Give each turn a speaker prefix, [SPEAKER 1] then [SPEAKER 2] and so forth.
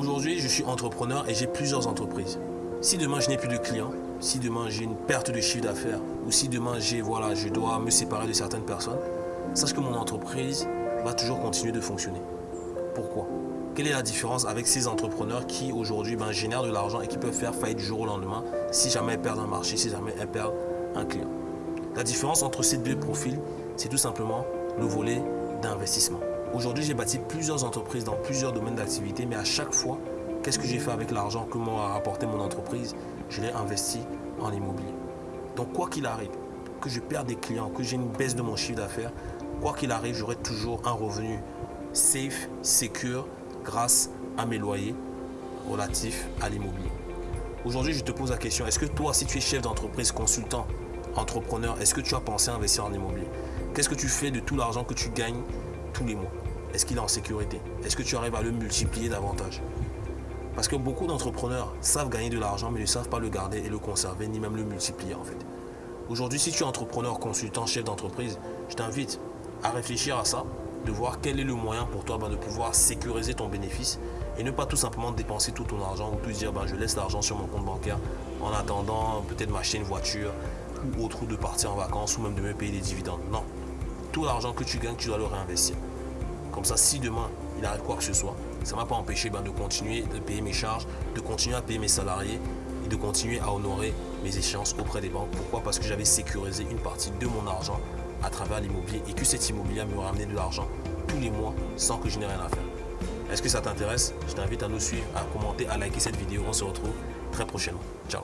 [SPEAKER 1] Aujourd'hui, je suis entrepreneur et j'ai plusieurs entreprises. Si demain je n'ai plus de clients, si demain j'ai une perte de chiffre d'affaires ou si demain j'ai voilà, je dois me séparer de certaines personnes, sache que mon entreprise va toujours continuer de fonctionner. Pourquoi? Quelle est la différence avec ces entrepreneurs qui aujourd'hui ben, génèrent de l'argent et qui peuvent faire faillite du jour au lendemain si jamais ils perdent un marché, si jamais ils perdent un client? La différence entre ces deux profils, c'est tout simplement le volet d'investissement. Aujourd'hui, j'ai bâti plusieurs entreprises dans plusieurs domaines d'activité, mais à chaque fois, qu'est-ce que j'ai fait avec l'argent que m'a rapporté mon entreprise? Je l'ai investi en immobilier. Donc, quoi qu'il arrive, que je perde des clients, que j'ai une baisse de mon chiffre d'affaires, quoi qu'il arrive, j'aurai toujours un revenu safe, secure, grâce à mes loyers relatifs à l'immobilier. Aujourd'hui, je te pose la question, est-ce que toi, si tu es chef d'entreprise, consultant, entrepreneur, est-ce que tu as pensé à investir en immobilier? Qu'est-ce que tu fais de tout l'argent que tu gagnes tous les mois Est-ce qu'il est en sécurité? Est-ce que tu arrives à le multiplier davantage? Parce que beaucoup d'entrepreneurs savent gagner de l'argent, mais ne savent pas le garder et le conserver, ni même le multiplier en fait. Aujourd'hui, si tu es entrepreneur, consultant, chef d'entreprise, je t'invite à réfléchir à ça, de voir quel est le moyen pour toi ben, de pouvoir sécuriser ton bénéfice et ne pas tout simplement dépenser tout ton argent ou te dire ben, je laisse l'argent sur mon compte bancaire en attendant peut-être m'acheter une voiture ou autre ou de partir en vacances ou même de me payer des dividendes. Non, tout l'argent que tu gagnes, tu dois le réinvestir. Comme ça, si demain, il arrive quoi que ce soit, ça ne m'a pas empêché ben, de continuer de payer mes charges, de continuer à payer mes salariés et de continuer à honorer mes échéances auprès des banques. Pourquoi? Parce que j'avais sécurisé une partie de mon argent à travers l'immobilier et que cet immobilier me ramenait de l'argent tous les mois sans que je n'ai rien à faire. Est-ce que ça t'intéresse? Je t'invite à nous suivre, à commenter, à liker cette vidéo. On se retrouve très prochainement. Ciao